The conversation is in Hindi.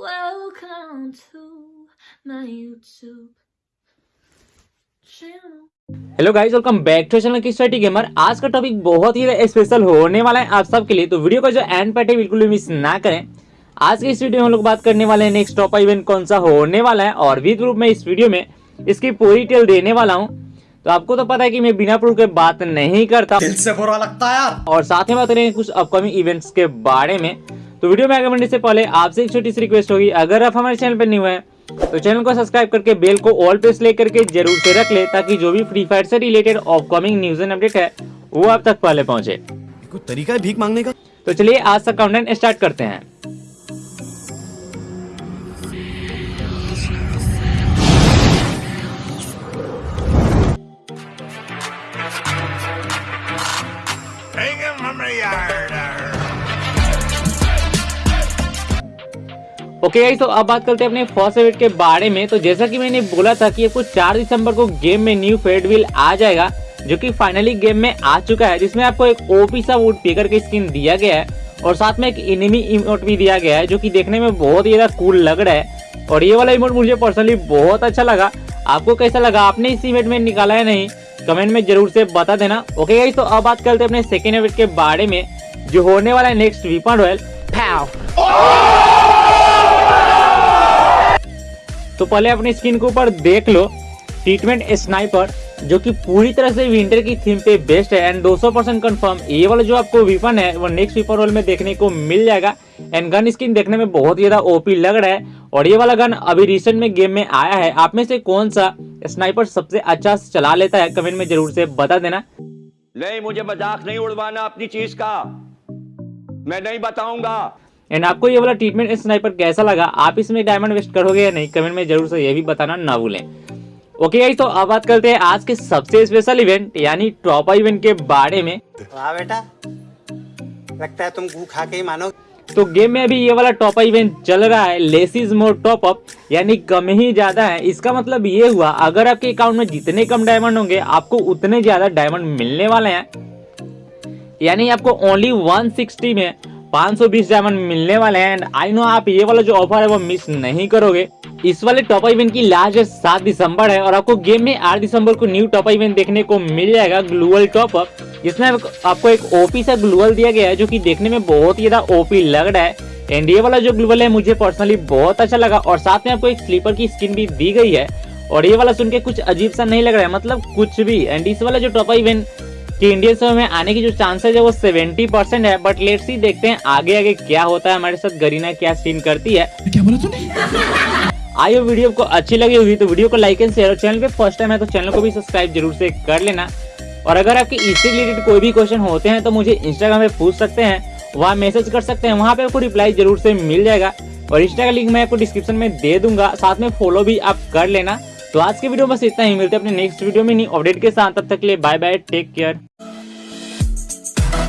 Welcome to my YouTube channel. Hello guys welcome back to channel की स्टडी गेमर आज का टॉपिक बहुत ही स्पेशल होने वाला है आप सबके लिए तो वीडियो का जो एंड पार्ट है बिल्कुल भी मिस ना करें। आज के इस वीडियो में हम लोग बात करने वाले हैं नेक्स्ट टॉप इवेंट कौन सा होने वाला है और विद रूप में इस वीडियो में इसकी पूरी डिटेल देने वाला हूँ। तो आपको तो पता है कि मैं बिना प्रूफ के बात नहीं करता। दिल से बुरा लगता है यार। और साथ में बात करेंगे कुछ अपकमिंग इवेंट्स के बारे में। तो वीडियो में आगे बढ़ने से पहले आपसे एक छोटी सी रिक्वेस्ट होगी। अगर आप हमारे चैनल पर नहीं हुए तो चैनल को सब्सक्राइब करके बेल को ऑल पे सेलेक्ट करके ज़रूर से रख ले ताकि जो भी फ्री फायर से related upcoming news and update है वो आप तक पहले पहुँचे। कोई तरीका है भीख मांगने का? तो चलिए आज का काउंटडाउन स्टार्ट करते हैं। Take him from the yard. Okay guys तो अब बात करते हैं अपने फ़र्स्ट इवेंट के बारे में। तो जैसा कि मैंने बोला था कि आपको 4 दिसंबर को गेम में न्यू फेड व्हील आ जाएगा, जो कि फाइनली गेम में आ चुका है, जिसमें आपको एक ओपी सा वुड पेकर की स्किन दिया गया है, और साथ में एक इनिमी इमोट भी दिया गया है, जो कि देखने में बहुत ही ज़्यादा कूल लग रहा है। और ये वाला इमोट मुझे पर्सनली बहुत अच्छा लगा। आपको कैसा लगा? आपने इस इवेंट में निकाला है नहीं? कमेंट में ज़रूर से बता देना। ओके गाइस तो अब बात करते हैं अपने सेकेंड इवेंट के बारे में, जो होने वाला है नेक्स्ट वीपन रॉयल तो पहले अपनी स्किन के ऊपर देख लो ट्रीटमेंट स्नाइपर जो कि पूरी तरह से विंटर की थीम पे बेस्ट है एंड 200% परसेंट कन्फर्म ये वाला जो आपको वीपन है, वो नेक्स्ट वीपन रोल में देखने को मिल जाएगा एंड गन स्किन देखने में बहुत ज़्यादा ओपी लग रहा है, और ये वाला गन अभी रिसेंट में गेम में आया है। आप में से कौन सा स्नाइपर सबसे अच्छा चला लेता है? कमेंट में ज़रूर से बता देना। नहीं, मुझे मज़ाक नहीं उड़वाना अपनी चीज़ का। मैं नहीं बताऊँगा। एंड आपको ये वाला ट्रीटमेंट स्नाइपर कैसा लगा? आप इसमें डायमंड वेस्ट करोगे या नहीं? कमेंट में ज़रूर से ये भी बताना ना भूलें। ओके गाइस तो अब बात करते हैं आज के सबसे स्पेशल इवेंट यानी टॉप इवेंट के बारे में। वाह बेटा। लगता है तुम गू खा के ही मानो तो गेम में अभी ये वाला टॉप इवेंट चल रहा है less is more top up यानी कम ही ज़्यादा है। इसका मतलब ये हुआ अगर आपके अकाउंट में जितने कम डायमंड होंगे आपको उतने ज़्यादा डायमंड मिलने वाले हैं। यानी आपको ओनली 160 में 520 डायमंड मिलने वाले हैं एंड आई नो आप ये वाला जो ऑफ़र है, वो मिस नहीं करोगे। इस वाले टॉप इवेंट की लास्ट डेट सात दिसंबर है, और आपको गेम में आठ दिसंबर को न्यू टॉप इवेंट देखने को मिल जाएगा ग्लूअल टॉप अप जिसमें आपको एक ओपी सा ग्लूअल दिया गया है, जो कि देखने में बहुत ही ज़्यादा ओपी लग रहा है। एंड ये वाला जो ग्लूअल है, मुझे पर्सनली बहुत अच्छा लगा, और साथ में आपको एक स्लीपर की स्किन भी दी गई है। और ये वाला सुन के कुछ अजीब सा नहीं लग रहा है मतलब कुछ भी। एंड इस वाला जो टॉप इवेंट कि इंडियन समय में आने की जो चांसेस है वो 70 परसेंट है बट लेट्स सी देखते हैं आगे आगे क्या होता है हमारे साथ गरीना क्या सीन करती है। क्या बोला तूने? आई हो वीडियो को अच्छी लगी होगी तो वीडियो को लाइक एंड शेयर और चैनल पे फ़र्स्ट टाइम है तो चैनल को भी सब्सक्राइब ज़रूर से कर लेना। और अगर आपके इससे रिलेटेड कोई भी क्वेश्चन होते हैं तो मुझे इंस्टाग्राम पे पूछ सकते हैं वहाँ मैसेज कर सकते हैं वहाँ पे आपको रिप्लाई ज़रूर से मिल जाएगा। और इंस्टा का लिंक मैं आपको डिस्क्रिप्शन में दे दूँगा साथ में फॉलो भी आप कर लेना। तो आज के वीडियो बस इतना ही। मिलते हैं अपने नेक्स्ट वीडियो में। नहीं अपडेट के साथ। तब तक के लिए बाय बाय टेक केयर